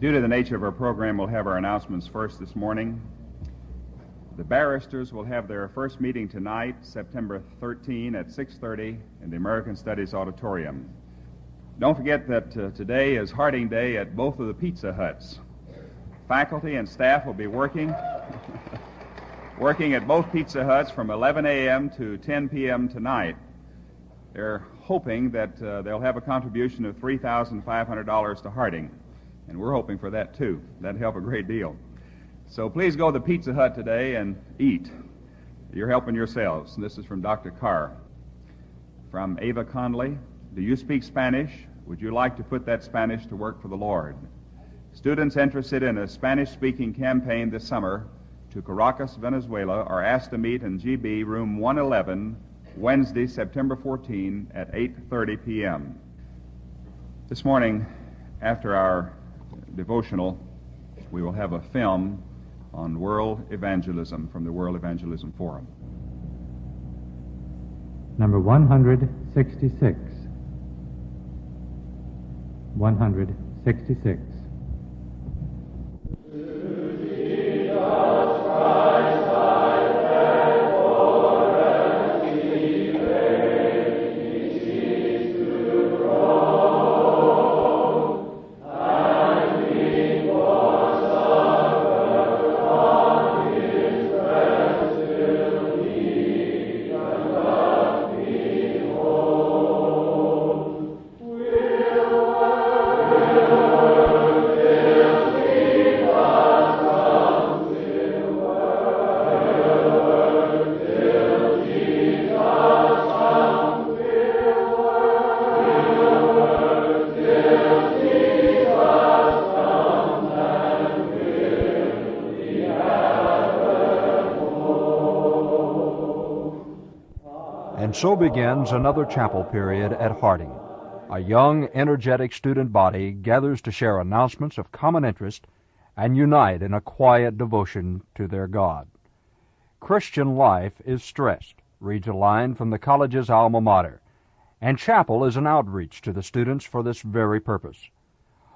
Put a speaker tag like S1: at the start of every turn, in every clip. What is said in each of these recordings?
S1: Due to the nature of our program, we'll have our announcements first this morning. The barristers will have their first meeting tonight, September 13 at 6:30 in the American Studies Auditorium. Don't forget that uh, today is Harding Day at both of the Pizza Huts. Faculty and staff will be working working at both Pizza Huts from 11 a.m. to 10 p.m. tonight. They're hoping that uh, they'll have a contribution of $3,500 to Harding, and we're hoping for that too. That'd help a great deal. So please go to the Pizza Hut today and eat. You're helping yourselves. This is from Dr. Carr. From Ava Conley. Do you speak Spanish? Would you like to put that Spanish to work for the Lord? Students interested in a Spanish speaking campaign this summer to Caracas, Venezuela are asked to meet in GB room 111 Wednesday, September 14 at 8:30 p.m. This morning after our devotional we will have a film on world evangelism from the World Evangelism Forum.
S2: Number 166. 166.
S3: And so begins another chapel period at Harding. A young, energetic student body gathers to share announcements of common interest and unite in a quiet devotion to their God. Christian life is stressed, reads a line from the college's alma mater, and chapel is an outreach to the students for this very purpose.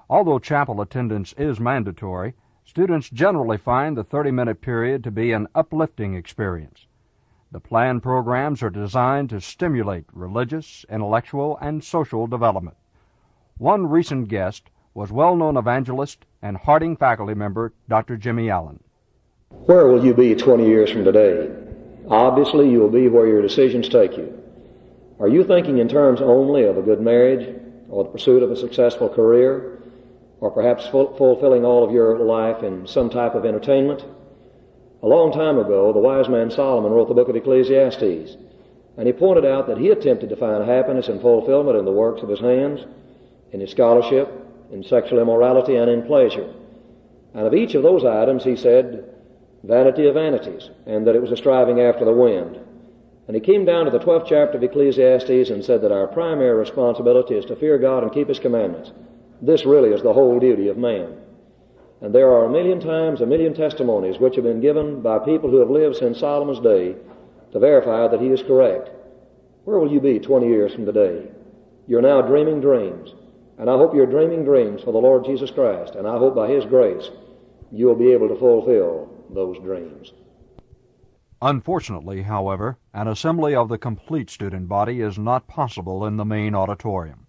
S3: Although chapel attendance is mandatory, students generally find the 30 minute period to be an uplifting experience. The planned programs are designed to stimulate religious, intellectual, and social development. One recent guest was well known evangelist and Harding faculty member Dr. Jimmy Allen.
S4: Where will you be 20 years from today? Obviously, you will be where your decisions take you. Are you thinking in terms only of a good marriage, or the pursuit of a successful career, or perhaps ful- fulfilling all of your life in some type of entertainment? A long time ago, the wise man Solomon wrote the book of Ecclesiastes, and he pointed out that he attempted to find happiness and fulfillment in the works of his hands, in his scholarship, in sexual immorality, and in pleasure. And of each of those items, he said, vanity of vanities, and that it was a striving after the wind. And he came down to the 12th chapter of Ecclesiastes and said that our primary responsibility is to fear God and keep His commandments. This really is the whole duty of man. And there are a million times a million testimonies which have been given by people who have lived since Solomon's day to verify that he is correct. Where will you be 20 years from today? You're now dreaming dreams. And I hope you're dreaming dreams for the Lord Jesus Christ. And I hope by His grace you will be able to fulfill those dreams.
S3: Unfortunately, however, an assembly of the complete student body is not possible in the main auditorium.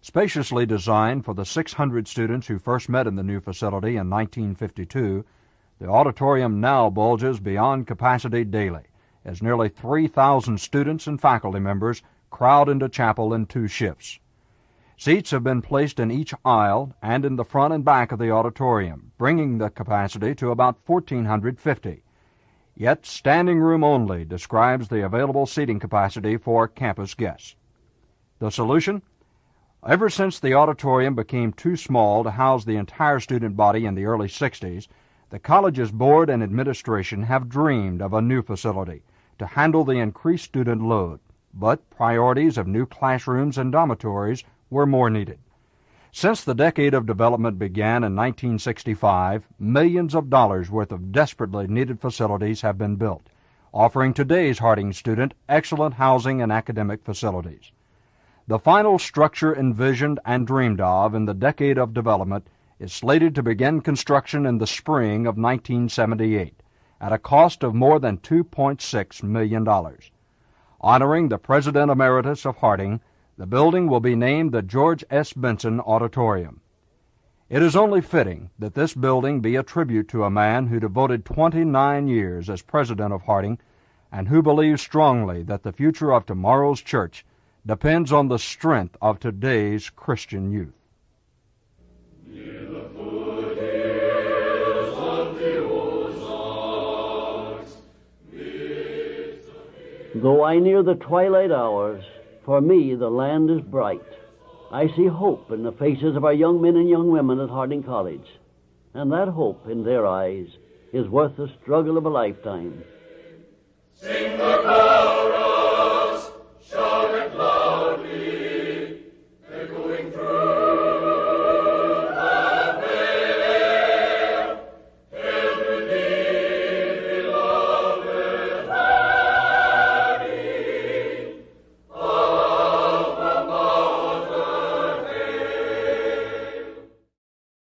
S3: Spaciously designed for the 600 students who first met in the new facility in 1952, the auditorium now bulges beyond capacity daily as nearly 3,000 students and faculty members crowd into chapel in two shifts. Seats have been placed in each aisle and in the front and back of the auditorium, bringing the capacity to about 1,450. Yet standing room only describes the available seating capacity for campus guests. The solution? Ever since the auditorium became too small to house the entire student body in the early 60s, the college's board and administration have dreamed of a new facility to handle the increased student load, but priorities of new classrooms and dormitories were more needed. Since the decade of development began in 1965, millions of dollars worth of desperately needed facilities have been built, offering today's Harding student excellent housing and academic facilities. The final structure envisioned and dreamed of in the decade of development is slated to begin construction in the spring of 1978 at a cost of more than $2.6 million. Honoring the President Emeritus of Harding, the building will be named the George S. Benson Auditorium. It is only fitting that this building be a tribute to a man who devoted 29 years as president of Harding and who believes strongly that the future of tomorrow's church depends on the strength of today's Christian youth.
S5: Though I near the twilight hours, for me the land is bright. I see hope in the faces of our young men and young women at Harding College, and that hope in their eyes is worth the struggle of a lifetime.
S6: Sing the